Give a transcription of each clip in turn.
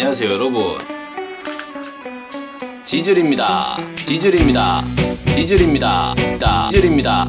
안녕하세요 여러분. 지즐입니다. 지즐입니다. 지즐입니다. 다 지즐입니다.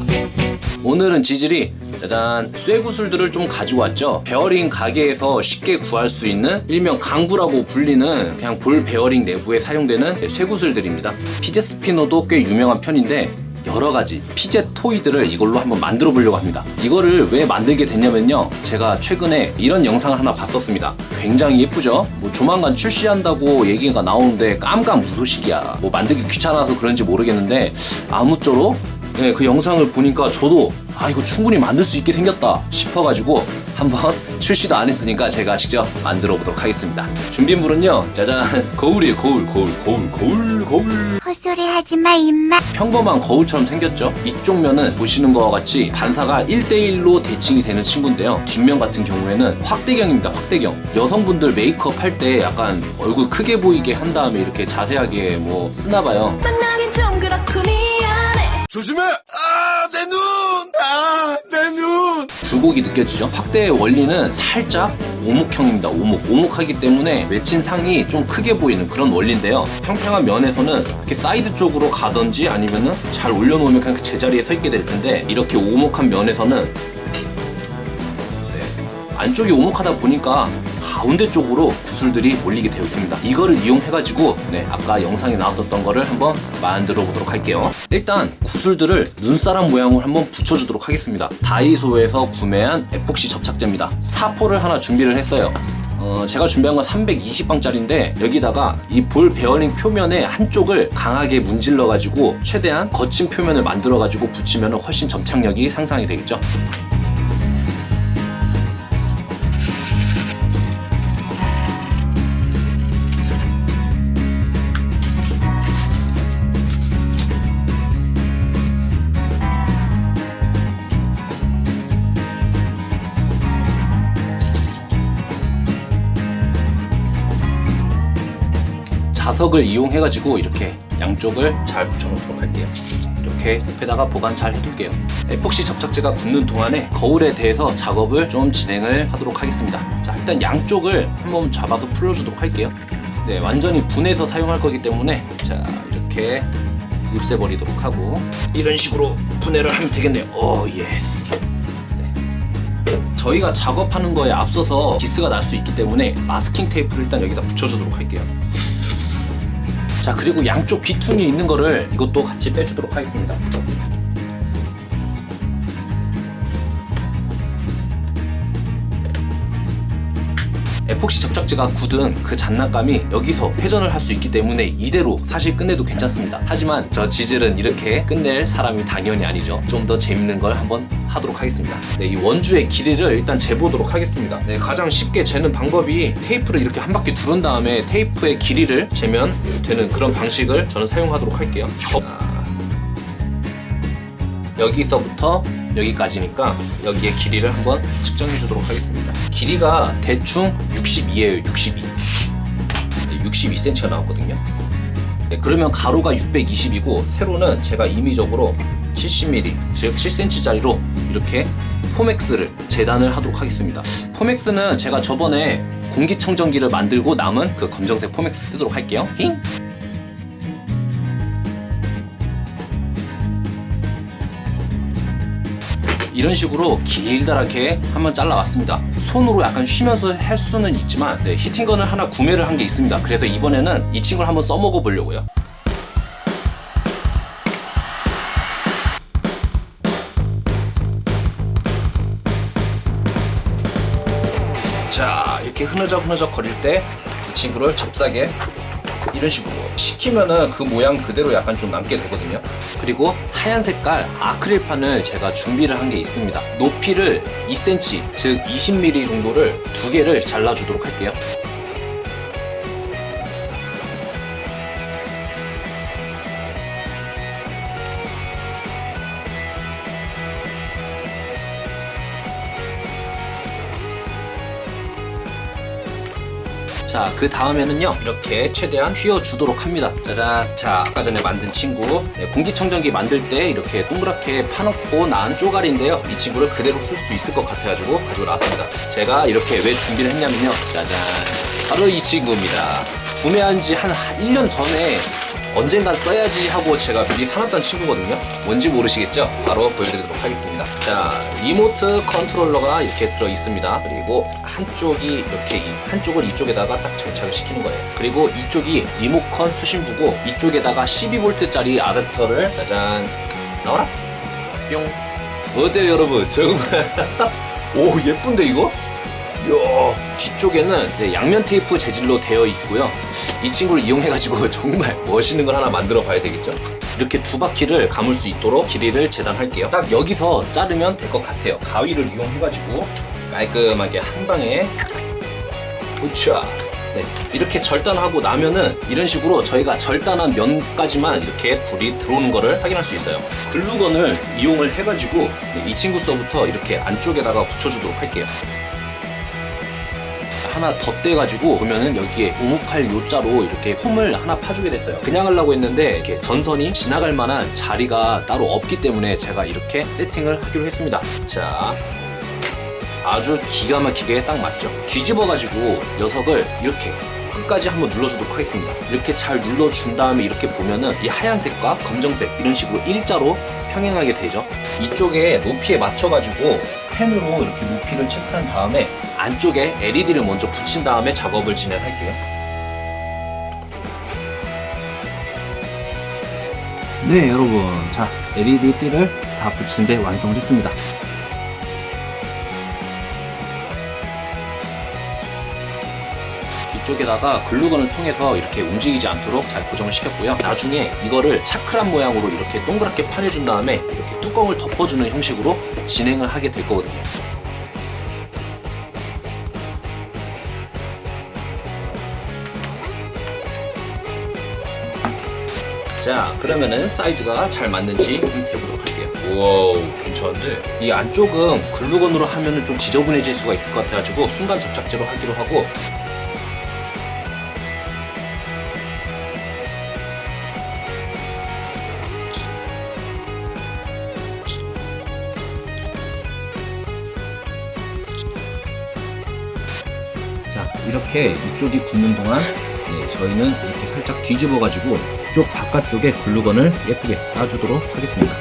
오늘은 지즐이 짜잔 쇠구슬들을 좀 가지고 왔죠? 베어링 가게에서 쉽게 구할 수 있는 일명 강구라고 불리는 그냥 볼 베어링 내부에 사용되는 쇠구슬들입니다. 피제 스피너도 꽤 유명한 편인데 여러 가지 fidget toy들을 이걸로 한번 만들어 보려고 합니다. 이거를 왜 만들게 됐냐면요. 제가 최근에 이런 영상을 하나 봤었습니다. 굉장히 예쁘죠? 뭐 조만간 출시한다고 얘기가 나오는데 깜깜 무소식이야. 뭐 만들기 귀찮아서 그런지 모르겠는데 아무쪼록 네, 그 영상을 보니까 저도 아 이거 충분히 만들 수 있게 생겼다 싶어가지고 한번 출시도 안 했으니까 제가 직접 만들어 보도록 하겠습니다. 준비물은요 짜잔. 거울이에요 거울 거울 거울 거울 거울. 헛소리 하지마 임마. 평범한 거울처럼 생겼죠? 이쪽 면은 보시는 것과 같이 반사가 1대1로 대칭이 되는 친구인데요. 뒷면 같은 경우에는 확대경입니다 확대경. 여성분들 메이크업 할 때 약간 얼굴 크게 보이게 한 다음에 이렇게 자세하게 뭐 쓰나봐요 조심해! 아, 내 눈! 아, 내 눈! 굴곡이 느껴지죠 확대의 원리는 살짝 오목형입니다 오목 오목하기 때문에 비친 상이 좀 크게 보이는 그런 원리인데요 평평한 면에서는 이렇게 사이드 쪽으로 가든지 아니면은 잘 올려놓으면 그냥 그 제자리에 서 있게 될 텐데 이렇게 오목한 면에서는 네, 안쪽이 오목하다 보니까 가운데 쪽으로 구슬들이 몰리게 되어 있습니다. 이거를 이용해가지고 네, 아까 영상에 나왔었던 거를 한번 만들어 보도록 할게요. 일단 구슬들을 눈사람 모양으로 한번 붙여주도록 하겠습니다. 다이소에서 구매한 에폭시 접착제입니다. 사포를 하나 준비를 했어요. 어, 제가 준비한 건 320방짜리인데 여기다가 이 볼 베어링 표면에 한쪽을 강하게 문질러 가지고 최대한 거친 표면을 만들어 가지고 붙이면 훨씬 접착력이 상상이 되겠죠. 자석을 이용해 가지고 이렇게 양쪽을 잘 붙여놓도록 할게요. 이렇게 옆에다가 보관 잘 해둘게요. 에폭시 접착제가 굳는 동안에 거울에 대해서 작업을 좀 진행을 하도록 하겠습니다. 자, 일단 양쪽을 한번 잡아서 풀어주도록 할게요. 네, 완전히 분해해서 사용할 거기 때문에 자, 이렇게 없애버리도록 하고 이런 식으로 분해를 하면 되겠네요. Oh, yes. 저희가 작업하는 거에 앞서서 기스가 날 수 있기 때문에 마스킹 테이프를 일단 여기다 붙여주도록 할게요. 자 그리고 양쪽 귀퉁이 있는 거를 이것도 같이 빼주도록 하겠습니다 에폭시 접착제가 굳은 그 장난감이 여기서 회전을 할 수 있기 때문에 이대로 사실 끝내도 괜찮습니다. 하지만 저 지질은 이렇게 끝낼 사람이 당연히 아니죠. 좀 더 재밌는 걸 한번 하도록 하겠습니다. 네, 이 원주의 길이를 일단 재보도록 하겠습니다. 네, 가장 쉽게 재는 방법이 테이프를 이렇게 한 바퀴 두른 다음에 테이프의 길이를 재면 되는 그런 방식을 저는 사용하도록 할게요. 어, 여기서부터 여기까지니까 여기의 길이를 한번 측정해 주도록 하겠습니다 길이가 대충 62예요 62 62cm가 나왔거든요. 네, 그러면 가로가 620이고 세로는 제가 임의적으로 70mm 즉 7cm짜리로 이렇게 포맥스를 재단을 하도록 하겠습니다. 포맥스는 제가 저번에 공기청정기를 만들고 남은 그 검정색 포맥스 쓰도록 할게요. 힝? 이런 식으로 길다랗게 한번 잘라왔습니다. 손으로 약간 쉬면서 할 수는 있지만 네, 히팅건을 하나 구매를 한 게 있습니다. 그래서 이번에는 이 친구를 한번 써먹어 보려고요. 자 이렇게 흐느적 흐느적 거릴 때 이 친구를 잽싸게 이런 식으로 식히면은 그 모양 그대로 약간 좀 남게 되거든요. 그리고 하얀 색깔 아크릴판을 제가 준비를 한 게 있습니다. 높이를 2cm 즉 20mm 정도를 두 개를 잘라 주도록 할게요 자, 그 다음에는요, 이렇게 최대한 휘어주도록 합니다. 짜잔. 자, 아까 전에 만든 친구. 네, 공기청정기 만들 때 이렇게 동그랗게 파놓고 난 쪼가리인데요. 이 친구를 그대로 쓸 수 있을 것 같아가지고 가지고 나왔습니다. 제가 이렇게 왜 준비를 했냐면요. 짜잔. 바로 이 친구입니다. 구매한 지 한 1년 전에 언젠간 써야지 하고 제가 미리 사놨던 친구거든요. 뭔지 모르시겠죠? 바로 보여드리도록 하겠습니다. 자, 리모트 컨트롤러가 이렇게 들어 있습니다. 그리고 한쪽이 이렇게 이- 한쪽을 이쪽에다가 딱 장착을 시키는 거예요. 그리고 이쪽이 리모컨 수신부고 이쪽에다가 12V짜리 아답터를 짜잔 나와라 뿅 어때요 여러분 정말 오 예쁜데 이거? 이야 뒤쪽에는 네, 양면 테이프 재질로 되어 있고요. 이 친구를 이용해가지고 정말 멋있는 걸 하나 만들어 봐야 되겠죠. 이렇게 두 바퀴를 감을 수 있도록 길이를 재단할게요. 딱 여기서 자르면 될 것 같아요. 가위를 이용해가지고 깔끔하게 한 방에 으쌰 네, 이렇게 절단하고 나면은 이런 식으로 저희가 절단한 면까지만 이렇게 불이 들어오는 거를 확인할 수 있어요. 글루건을 이용을 해가지고 네, 이 친구 서부터 이렇게 안쪽에다가 붙여주도록 할게요 하나 덧대가지고 보면은 여기에 오목할 요자로 이렇게 홈을 하나 파주게 됐어요. 그냥 하려고 했는데 이렇게 전선이 지나갈 만한 자리가 따로 없기 때문에 제가 이렇게 세팅을 하기로 했습니다. 자, 아주 기가 막히게 딱 맞죠. 뒤집어가지고 녀석을 이렇게 끝까지 한번 눌러주도록 하겠습니다. 이렇게 잘 눌러준 다음에 이렇게 보면은 이 하얀색과 검정색 이런 식으로 일자로 평행하게 되죠. 이쪽에 높이에 맞춰가지고 펜으로 이렇게 높이를 체크한 다음에 안쪽에 LED를 먼저 붙인 다음에 작업을 진행할게요. 네, 여러분. 자, LED 띠를 다 붙인 데 완성됐습니다. 뒤쪽에다가 글루건을 통해서 이렇게 움직이지 않도록 잘 고정을 시켰고요. 나중에 이거를 차크란 모양으로 이렇게 동그랗게 파내준 다음에 이렇게 뚜껑을 덮어주는 형식으로 진행을 하게 될 거거든요. 자, 그러면은 사이즈가 잘 맞는지 한번 대보도록 할게요. 우와, 괜찮은데? 이 안쪽은 글루건으로 하면은 좀 지저분해질 수가 있을 것 같아가지고 순간 접착제로 하기로 하고 이렇게 이쪽이 굳는 동안 네, 저희는 이렇게 살짝 뒤집어 가지고 이쪽 바깥쪽에 글루건을 예쁘게 놔주도록 하겠습니다.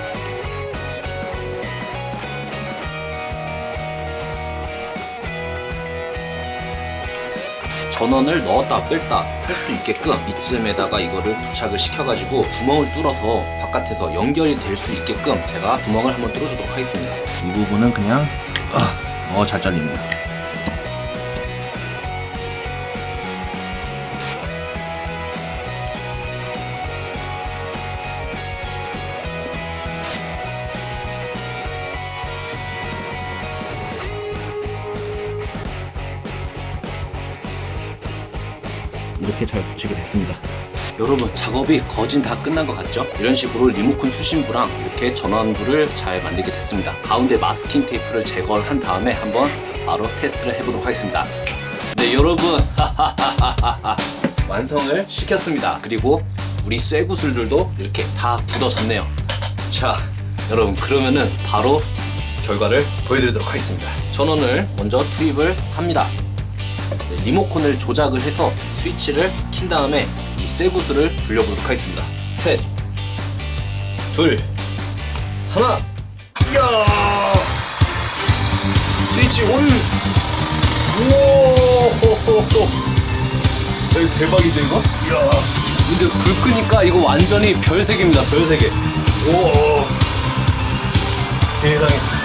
전원을 넣었다 뺐다 할 수 있게끔 이쯤에다가 이거를 부착을 시켜가지고 구멍을 뚫어서 바깥에서 연결이 될 수 있게끔 제가 구멍을 한번 뚫어주도록 하겠습니다. 이 부분은 그냥 어 잘 잘리네요 이렇게 잘 붙이게 됐습니다. 여러분 작업이 거진 다 끝난 것 같죠? 이런 식으로 리모컨 수신부랑 이렇게 전원부를 잘 만들게 됐습니다. 가운데 마스킹 테이프를 제거를 한 다음에 한번 바로 테스트를 해보도록 하겠습니다. 네 여러분 완성을 시켰습니다. 그리고 우리 쇠구슬들도 이렇게 다 굳어졌네요. 자 여러분 그러면은 바로 결과를 보여드리도록 하겠습니다. 전원을 먼저 투입을 합니다. 네, 리모컨을 조작을 해서 스위치를 킨 다음에 이 쇠구슬을 불려보도록 하겠습니다. 셋, 둘, 하나. 이야! 스위치 온! 우와! 야, 대박이죠 이거? 이야! 근데 불 끄니까 이거 완전히 별색입니다. 별색이. 오! 세상에.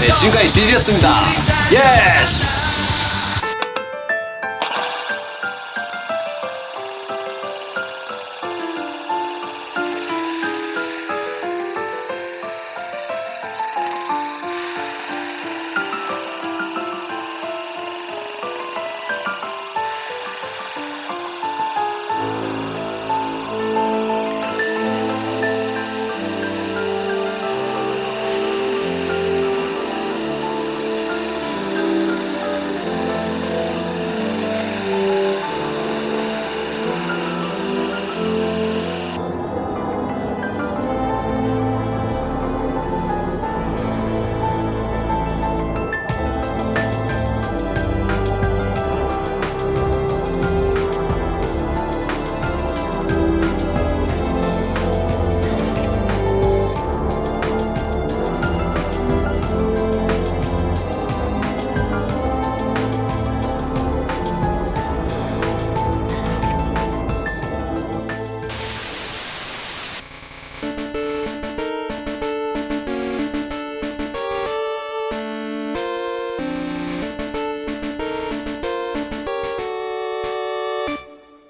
네, 지금까지 지지였습니다. 예스!